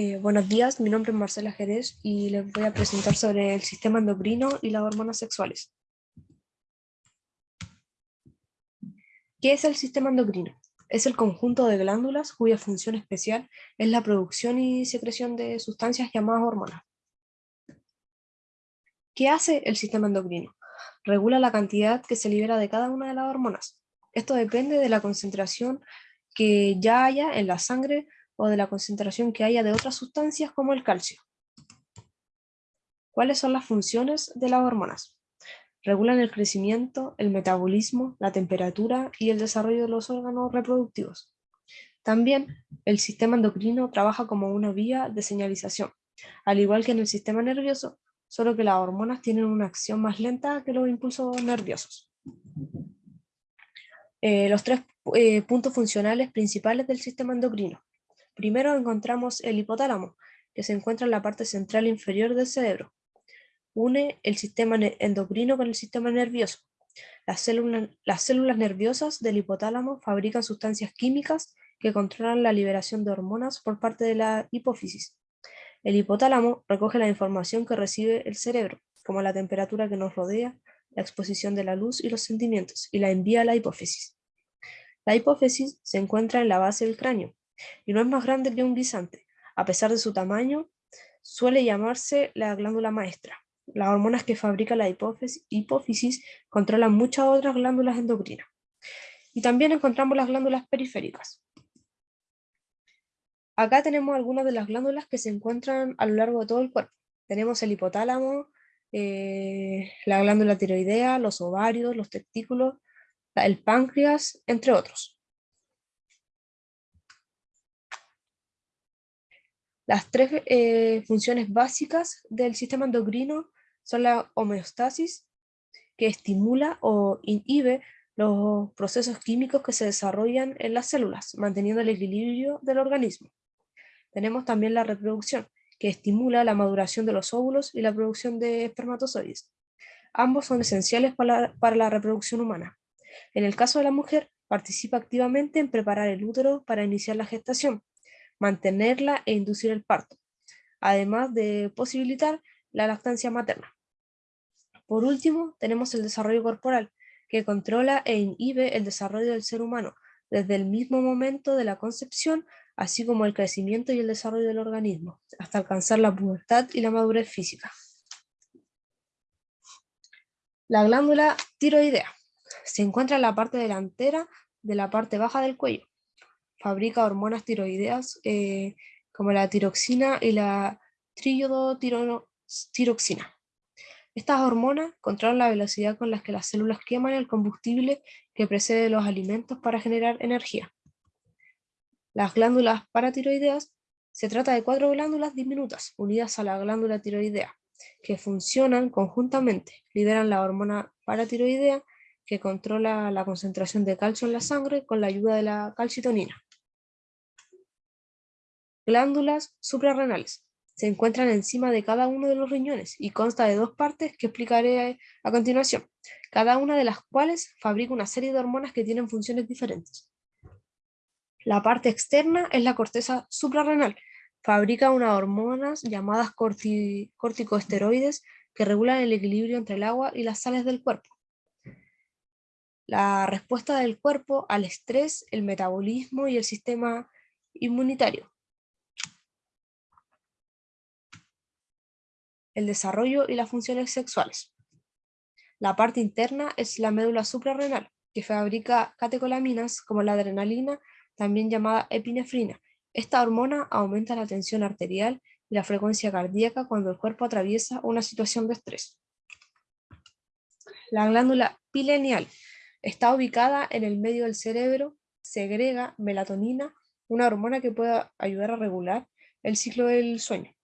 Eh, buenos días, mi nombre es Marcela Jerez y les voy a presentar sobre el sistema endocrino y las hormonas sexuales. ¿Qué es el sistema endocrino? Es el conjunto de glándulas cuya función especial es la producción y secreción de sustancias llamadas hormonas. ¿Qué hace el sistema endocrino? Regula la cantidad que se libera de cada una de las hormonas. Esto depende de la concentración que ya haya en la sangre o de la concentración que haya de otras sustancias como el calcio. ¿Cuáles son las funciones de las hormonas? Regulan el crecimiento, el metabolismo, la temperatura y el desarrollo de los órganos reproductivos. También el sistema endocrino trabaja como una vía de señalización, al igual que en el sistema nervioso, solo que las hormonas tienen una acción más lenta que los impulsos nerviosos. Eh, los tres eh, puntos funcionales principales del sistema endocrino. Primero encontramos el hipotálamo, que se encuentra en la parte central inferior del cerebro. Une el sistema endocrino con el sistema nervioso. Las células, las células nerviosas del hipotálamo fabrican sustancias químicas que controlan la liberación de hormonas por parte de la hipófisis. El hipotálamo recoge la información que recibe el cerebro, como la temperatura que nos rodea, la exposición de la luz y los sentimientos, y la envía a la hipófisis. La hipófisis se encuentra en la base del cráneo, y no es más grande que un guisante. A pesar de su tamaño, suele llamarse la glándula maestra. Las hormonas que fabrica la hipófisis, controlan muchas otras glándulas endocrinas. Y también encontramos las glándulas periféricas. Acá tenemos algunas de las glándulas que se encuentran a lo largo de todo el cuerpo. Tenemos el hipotálamo, eh, la glándula tiroidea, los ovarios, los testículos, el páncreas, entre otros. Las tres eh, funciones básicas del sistema endocrino son la homeostasis, que estimula o inhibe los procesos químicos que se desarrollan en las células, manteniendo el equilibrio del organismo. Tenemos también la reproducción, que estimula la maduración de los óvulos y la producción de espermatozoides. Ambos son esenciales para la reproducción humana. En el caso de la mujer, participa activamente en preparar el útero para iniciar la gestación, mantenerla e inducir el parto, además de posibilitar la lactancia materna. Por último, tenemos el desarrollo corporal, que controla e inhibe el desarrollo del ser humano desde el mismo momento de la concepción, así como el crecimiento y el desarrollo del organismo, hasta alcanzar la pubertad y la madurez física. La glándula tiroidea se encuentra en la parte delantera de la parte baja del cuello fabrica hormonas tiroideas eh, como la tiroxina y la triodotiroxina. Estas hormonas controlan la velocidad con la que las células queman el combustible que precede los alimentos para generar energía. Las glándulas paratiroideas se trata de cuatro glándulas diminutas unidas a la glándula tiroidea, que funcionan conjuntamente, liberan la hormona paratiroidea que controla la concentración de calcio en la sangre con la ayuda de la calcitonina. Glándulas suprarrenales. Se encuentran encima de cada uno de los riñones y consta de dos partes que explicaré a continuación, cada una de las cuales fabrica una serie de hormonas que tienen funciones diferentes. La parte externa es la corteza suprarrenal. Fabrica unas hormonas llamadas corticosteroides que regulan el equilibrio entre el agua y las sales del cuerpo. La respuesta del cuerpo al estrés, el metabolismo y el sistema inmunitario. El desarrollo y las funciones sexuales. La parte interna es la médula suprarrenal, que fabrica catecolaminas como la adrenalina, también llamada epinefrina. Esta hormona aumenta la tensión arterial y la frecuencia cardíaca cuando el cuerpo atraviesa una situación de estrés. La glándula pineal está ubicada en el medio del cerebro, segrega melatonina, una hormona que puede ayudar a regular el ciclo del sueño.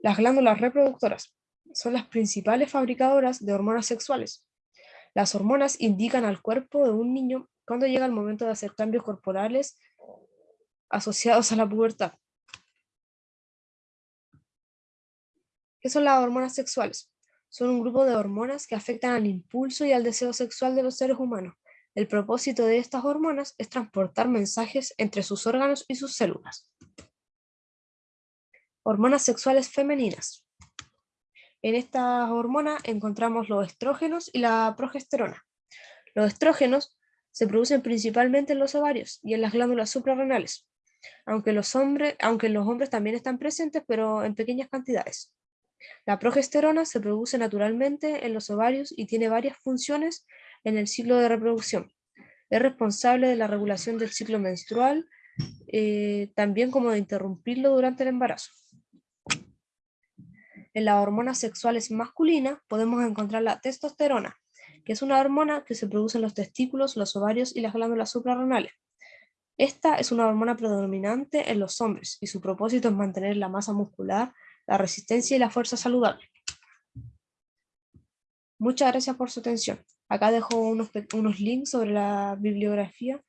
Las glándulas reproductoras son las principales fabricadoras de hormonas sexuales. Las hormonas indican al cuerpo de un niño cuando llega el momento de hacer cambios corporales asociados a la pubertad. ¿Qué son las hormonas sexuales? Son un grupo de hormonas que afectan al impulso y al deseo sexual de los seres humanos. El propósito de estas hormonas es transportar mensajes entre sus órganos y sus células. Hormonas sexuales femeninas. En estas hormonas encontramos los estrógenos y la progesterona. Los estrógenos se producen principalmente en los ovarios y en las glándulas suprarrenales, aunque, los hombres, los hombres también están presentes, pero en pequeñas cantidades. La progesterona se produce naturalmente en los ovarios y tiene varias funciones en el ciclo de reproducción. Es responsable de la regulación del ciclo menstrual, eh, también como de interrumpirlo durante el embarazo. En las hormonas sexuales masculinas podemos encontrar la testosterona, que es una hormona que se produce en los testículos, los ovarios y las glándulas suprarrenales. Esta es una hormona predominante en los hombres y su propósito es mantener la masa muscular, la resistencia y la fuerza saludable. Muchas gracias por su atención. Acá dejo unos, unos links sobre la bibliografía